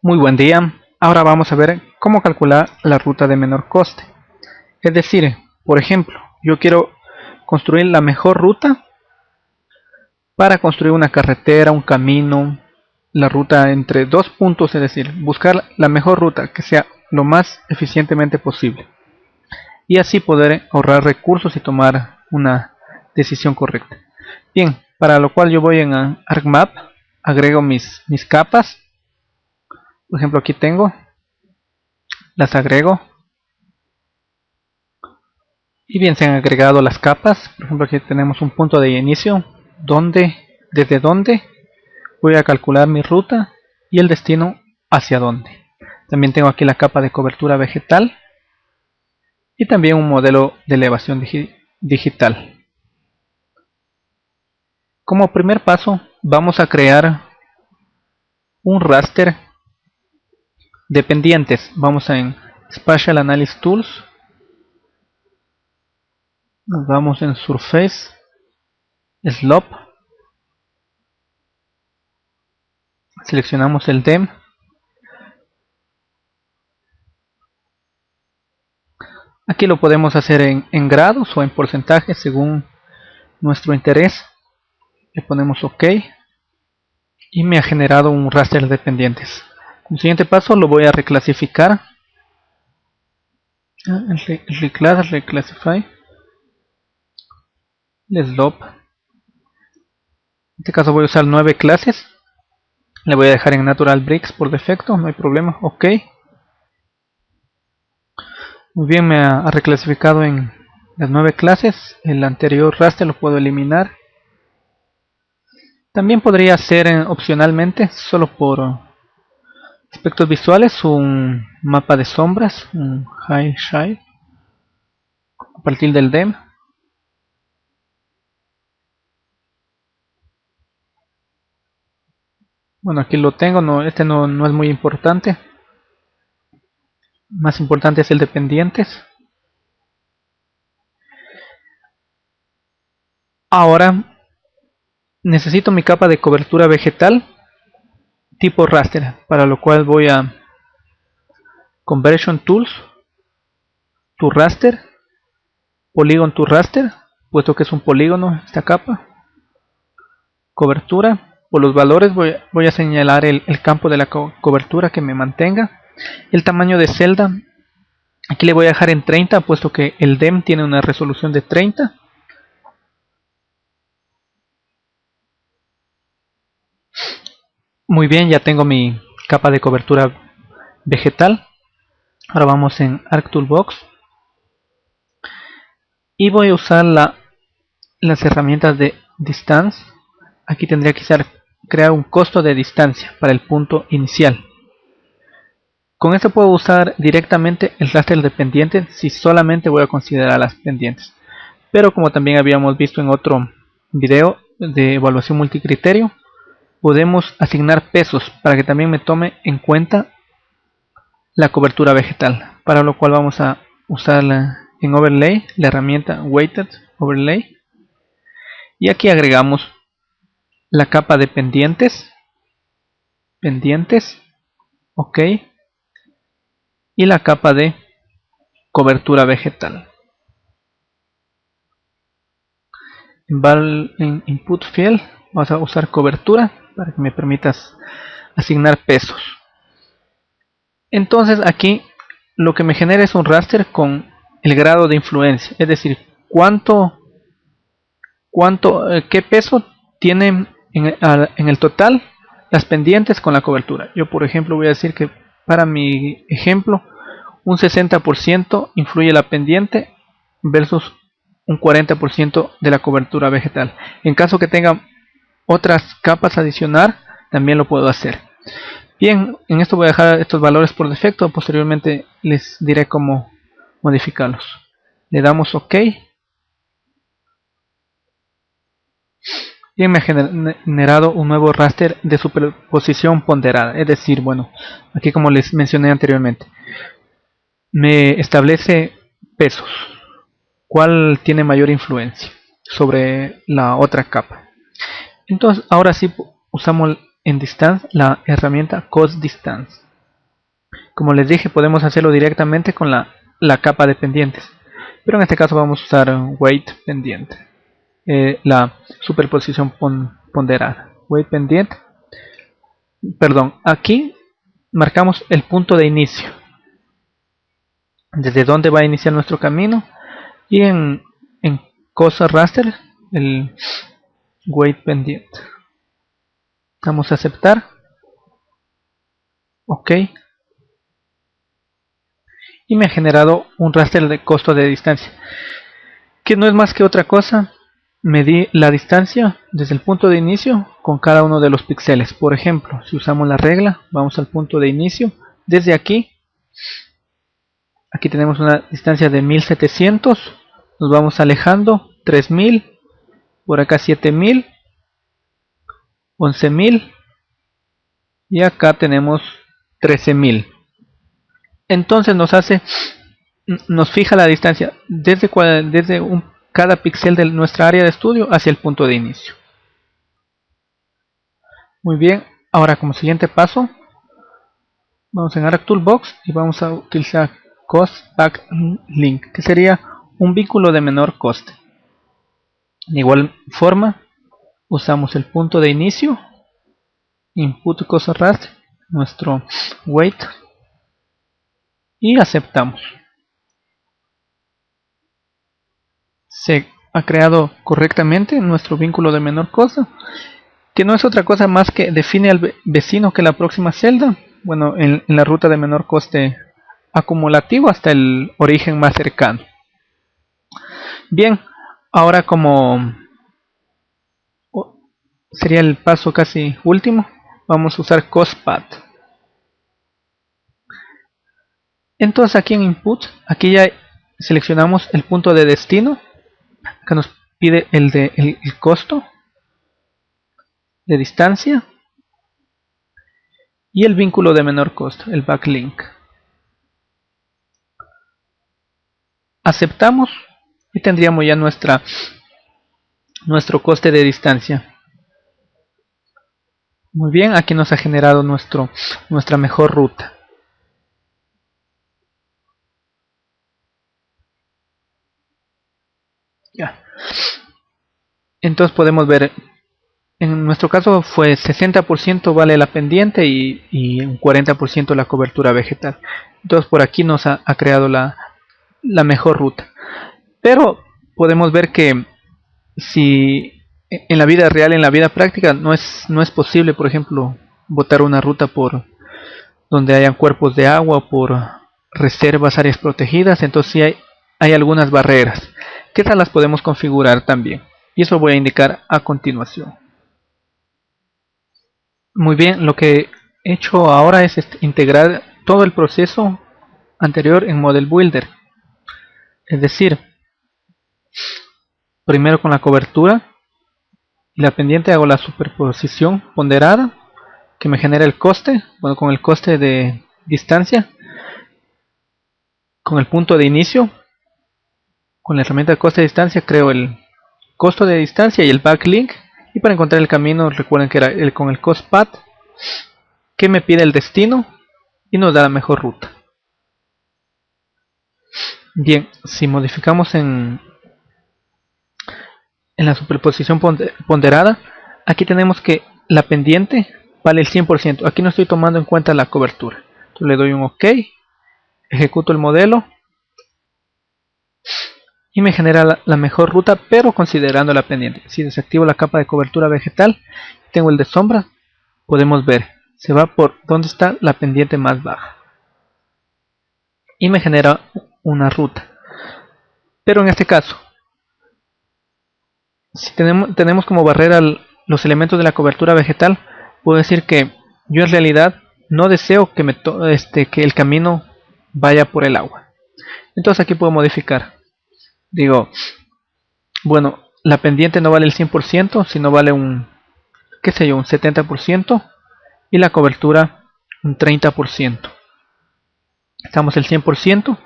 Muy buen día, ahora vamos a ver cómo calcular la ruta de menor coste. Es decir, por ejemplo, yo quiero construir la mejor ruta para construir una carretera, un camino, la ruta entre dos puntos, es decir, buscar la mejor ruta que sea lo más eficientemente posible. Y así poder ahorrar recursos y tomar una decisión correcta. Bien, para lo cual yo voy en ArcMap, agrego mis, mis capas por ejemplo aquí tengo las agrego. Y bien se han agregado las capas. Por ejemplo aquí tenemos un punto de inicio donde desde donde voy a calcular mi ruta y el destino hacia dónde. También tengo aquí la capa de cobertura vegetal y también un modelo de elevación digital. Como primer paso vamos a crear un raster Dependientes, vamos en Spatial Analysis Tools, nos vamos en Surface, Slope, seleccionamos el DEM, aquí lo podemos hacer en, grados o en porcentajes según nuestro interés, le ponemos OK. Y me ha generado un raster de dependientes. El siguiente paso lo voy a reclasificar. Ah, reclass, reclassify. El slope. En este caso voy a usar nueve clases. Le voy a dejar en Natural Bricks por defecto, no hay problema. Ok. Muy bien, me ha reclasificado en las nueve clases. El anterior raster lo puedo eliminar. También podría ser eh, opcionalmente, solo por Aspectos visuales, un mapa de sombras, un high shine a partir del DEM. Bueno, aquí lo tengo, no, este no, no es muy importante. Más importante es el dependientes. Ahora necesito mi capa de cobertura vegetal tipo raster, para lo cual voy a Conversion Tools, to raster, Polygon to raster, puesto que es un polígono esta capa, cobertura, por los valores voy, voy a señalar el, el, campo de la cobertura que me mantenga, el tamaño de celda, aquí le voy a dejar en 30, puesto que el DEM tiene una resolución de 30, Muy bien, ya tengo mi capa de cobertura vegetal. Ahora vamos en ArcToolbox. Y voy a usar la, las herramientas de Distance. Aquí tendría que ser, crear un costo de distancia para el punto inicial. Con esto puedo usar directamente el raster dependiente si solamente voy a considerar las pendientes. Pero como también habíamos visto en otro video de evaluación multicriterio, podemos asignar pesos para que también me tome en cuenta la cobertura vegetal para lo cual vamos a usar en overlay la herramienta weighted overlay. Y aquí agregamos la capa de pendientes pendientes ok y la capa de cobertura vegetal. En input field vamos a usar cobertura para que me permitas asignar pesos. Entonces aquí lo que me genera es un raster con el grado de influencia. Es decir cuánto cuánto eh, qué peso tienen en, en el total las pendientes con la cobertura. Yo por ejemplo voy a decir que para mi ejemplo un 60% influye la pendiente versus un 40% de la cobertura vegetal. En caso que tenga otras capas adicionar también lo puedo hacer. Bien en esto voy a dejar estos valores por defecto posteriormente les diré cómo modificarlos. Le damos ok. Y me ha generado un nuevo raster de superposición ponderada. Es decir bueno aquí como les mencioné anteriormente me establece pesos. Cuál tiene mayor influencia sobre la otra capa entonces ahora sí usamos en distance la herramienta cost distance. Como les dije podemos hacerlo directamente con la, la capa de pendientes. Pero en este caso vamos a usar weight pendiente. Eh, la superposición ponderada. Weight pendiente. Perdón aquí marcamos el punto de inicio. Desde dónde va a iniciar nuestro camino. Y en, en cosa raster el weight pendiente Vamos a aceptar. Ok. Y me ha generado un raster de costo de distancia. Que no es más que otra cosa. Medir la distancia desde el punto de inicio con cada uno de los píxeles. Por ejemplo, si usamos la regla, vamos al punto de inicio. Desde aquí, aquí tenemos una distancia de 1700. Nos vamos alejando, 3000. Por acá 7000 11.000 y acá tenemos 13.000 entonces nos hace nos fija la distancia desde, desde un, cada píxel de nuestra área de estudio hacia el punto de inicio. Muy bien ahora como siguiente paso vamos en Arc Toolbox y vamos a utilizar Cost Back Link que sería un vínculo de menor coste de igual forma usamos el punto de inicio input cosa raster nuestro weight y aceptamos. Se ha creado correctamente nuestro vínculo de menor cosa que no es otra cosa más que define al vecino que la próxima celda. Bueno en, en la ruta de menor coste acumulativo hasta el origen más cercano. Bien ahora como sería el paso casi último vamos a usar costpath entonces aquí en input aquí ya seleccionamos el punto de destino acá nos pide el de el, costo de distancia y el vínculo de menor costo el backlink. Aceptamos y tendríamos ya nuestra nuestro coste de distancia muy bien, aquí nos ha generado nuestro, nuestra mejor ruta. Ya. Entonces podemos ver, en nuestro caso fue 60% vale la pendiente y, y un 40% la cobertura vegetal. Entonces por aquí nos ha, ha creado la, la mejor ruta. Pero podemos ver que si en la vida real, en la vida práctica, no es, no es posible, por ejemplo, botar una ruta por donde hayan cuerpos de agua, por reservas, áreas protegidas, entonces sí hay, hay algunas barreras, que tal las podemos configurar también, y eso voy a indicar a continuación. Muy bien, lo que he hecho ahora es este, integrar todo el proceso anterior en Model Builder, es decir, primero con la cobertura, la pendiente hago la superposición ponderada que me genera el coste, bueno con el coste de distancia, con el punto de inicio, con la herramienta de coste de distancia creo el costo de distancia y el backlink y para encontrar el camino recuerden que era el con el cost path que me pide el destino y nos da la mejor ruta. Bien, si modificamos en en la superposición ponderada, aquí tenemos que la pendiente vale el 100%. Aquí no estoy tomando en cuenta la cobertura. Le doy un OK, ejecuto el modelo y me genera la, mejor ruta, pero considerando la pendiente. Si desactivo la capa de cobertura vegetal, tengo el de sombra, podemos ver, se va por donde está la pendiente más baja. Y me genera una ruta. Pero en este caso, si tenemos, tenemos como barrera los elementos de la cobertura vegetal, puedo decir que yo en realidad no deseo que, me este, que el camino vaya por el agua. Entonces aquí puedo modificar. Digo, bueno, la pendiente no vale el 100%, sino vale un, qué sé yo, un 70% y la cobertura un 30%. Estamos el 100%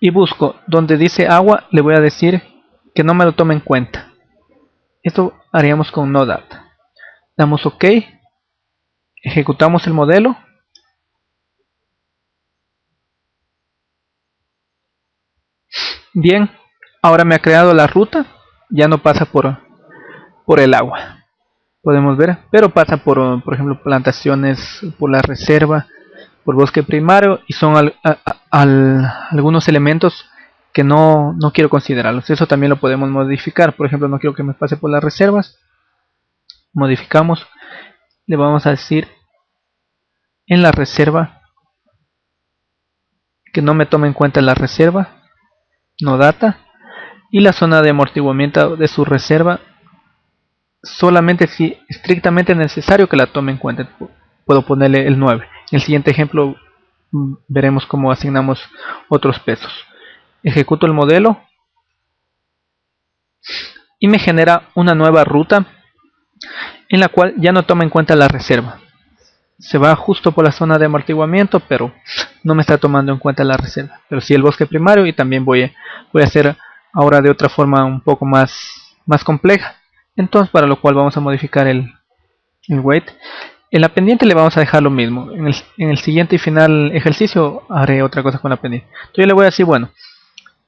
y busco donde dice agua, le voy a decir que no me lo tome en cuenta. Esto haríamos con no data. Damos OK, ejecutamos el modelo. Bien, ahora me ha creado la ruta, ya no pasa por, por el agua. Podemos ver, pero pasa por, por ejemplo, plantaciones, por la reserva, por bosque primario y son algunos elementos que no, no quiero considerarlos. Eso también lo podemos modificar. Por ejemplo, no quiero que me pase por las reservas. Modificamos. Le vamos a decir en la reserva que no me tome en cuenta la reserva. No data. Y la zona de amortiguamiento de su reserva solamente si estrictamente necesario que la tome en cuenta. Puedo ponerle el 9. En el siguiente ejemplo mm, veremos cómo asignamos otros pesos ejecuto el modelo y me genera una nueva ruta en la cual ya no toma en cuenta la reserva. Se va justo por la zona de amortiguamiento pero no me está tomando en cuenta la reserva. Pero sí el bosque primario y también voy a, voy a hacer ahora de otra forma un poco más, más compleja. Entonces para lo cual vamos a modificar el, el weight. En la pendiente le vamos a dejar lo mismo. En el, en el siguiente y final ejercicio haré otra cosa con la pendiente. Entonces yo le voy a decir bueno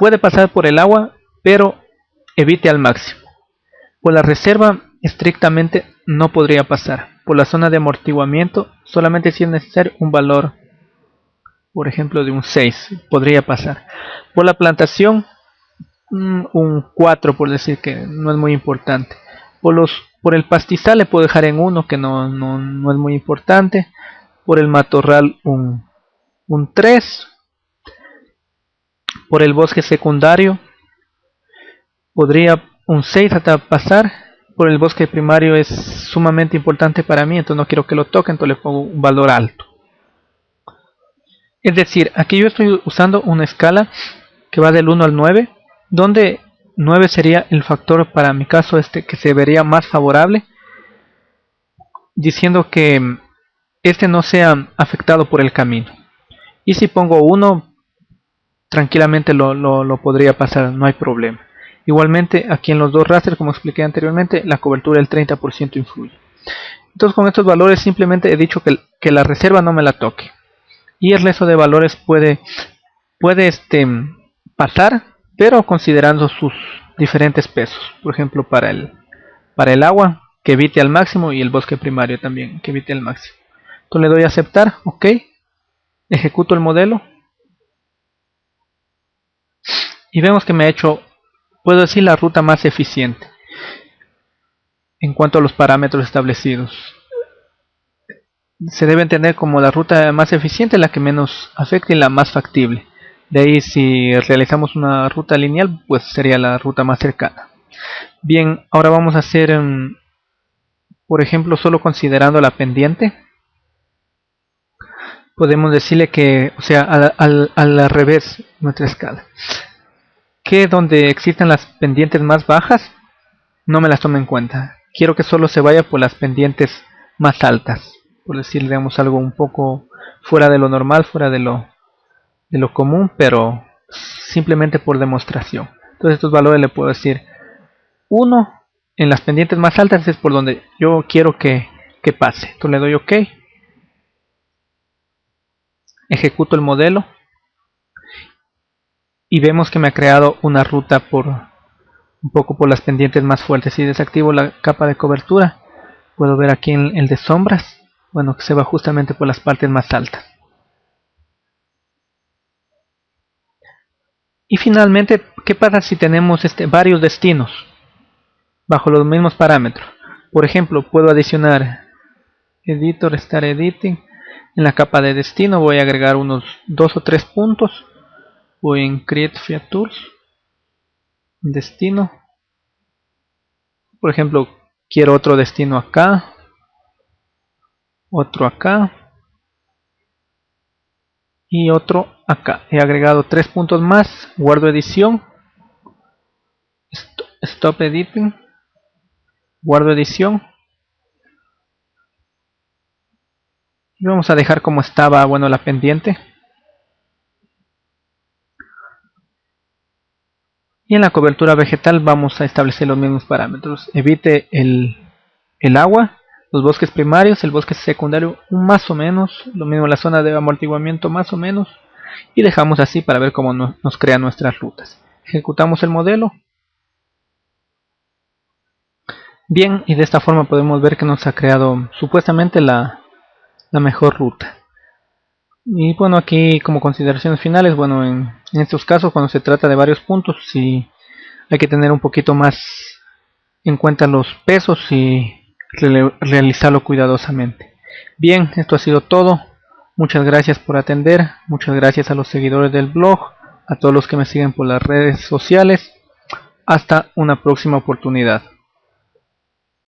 Puede pasar por el agua, pero evite al máximo. Por la reserva, estrictamente no podría pasar. Por la zona de amortiguamiento, solamente si es necesario un valor, por ejemplo, de un 6, podría pasar. Por la plantación, mm, un 4, por decir que no es muy importante. Por, los, por el pastizal le puedo dejar en 1, que no, no, es muy importante. Por el matorral, un, un 3 por el bosque secundario podría un 6 hasta pasar por el bosque primario es sumamente importante para mí entonces no quiero que lo toque entonces le pongo un valor alto. Es decir aquí yo estoy usando una escala que va del 1 al 9 donde 9 sería el factor para mi caso este que se vería más favorable diciendo que este no sea afectado por el camino. Y si pongo 1 tranquilamente lo, lo, podría pasar, no hay problema. Igualmente aquí en los dos rasters, como expliqué anteriormente, la cobertura del 30% influye. Entonces con estos valores simplemente he dicho que, que, la reserva no me la toque. Y el resto de valores puede, puede este, pasar, pero considerando sus diferentes pesos. Por ejemplo, para el, para el agua, que evite al máximo, y el bosque primario también, que evite al máximo. Entonces le doy a aceptar, ok. Ejecuto el modelo y vemos que me ha hecho, puedo decir, la ruta más eficiente en cuanto a los parámetros establecidos. Se debe entender como la ruta más eficiente, la que menos afecta y la más factible. De ahí si realizamos una ruta lineal, pues sería la ruta más cercana. Bien, ahora vamos a hacer, em, por ejemplo, solo considerando la pendiente. Podemos decirle que, o sea, al, al revés nuestra escala que donde existen las pendientes más bajas no me las tome en cuenta. Quiero que solo se vaya por las pendientes más altas. Por decir, digamos, algo un poco fuera de lo normal, fuera de lo, de lo común, pero simplemente por demostración. Entonces estos valores le puedo decir 1 en las pendientes más altas es por donde yo quiero que, que pase. Entonces le doy OK. Ejecuto el modelo y vemos que me ha creado una ruta por un poco por las pendientes más fuertes. Si desactivo la capa de cobertura. Puedo ver aquí en el de sombras. Bueno que se va justamente por las partes más altas. Y finalmente qué pasa si tenemos este, varios destinos bajo los mismos parámetros por ejemplo puedo adicionar editor estar editing. En la capa de destino voy a agregar unos dos o tres puntos voy en create features destino. Por ejemplo quiero otro destino acá otro acá y otro acá. He agregado tres puntos más guardo edición stop editing guardo edición. Y vamos a dejar como estaba bueno la pendiente y en la cobertura vegetal vamos a establecer los mismos parámetros. Evite el, agua los bosques primarios, el bosque secundario más o menos, lo mismo la zona de amortiguamiento más o menos y dejamos así para ver cómo nos crea nuestras rutas. Ejecutamos el modelo. Bien y de esta forma podemos ver que nos ha creado supuestamente la, la mejor ruta y bueno aquí como consideraciones finales bueno en, estos casos cuando se trata de varios puntos sí hay que tener un poquito más en cuenta los pesos y realizarlo cuidadosamente. Bien esto ha sido todo. Muchas gracias por atender. Muchas gracias a los seguidores del blog a todos los que me siguen por las redes sociales. Hasta una próxima oportunidad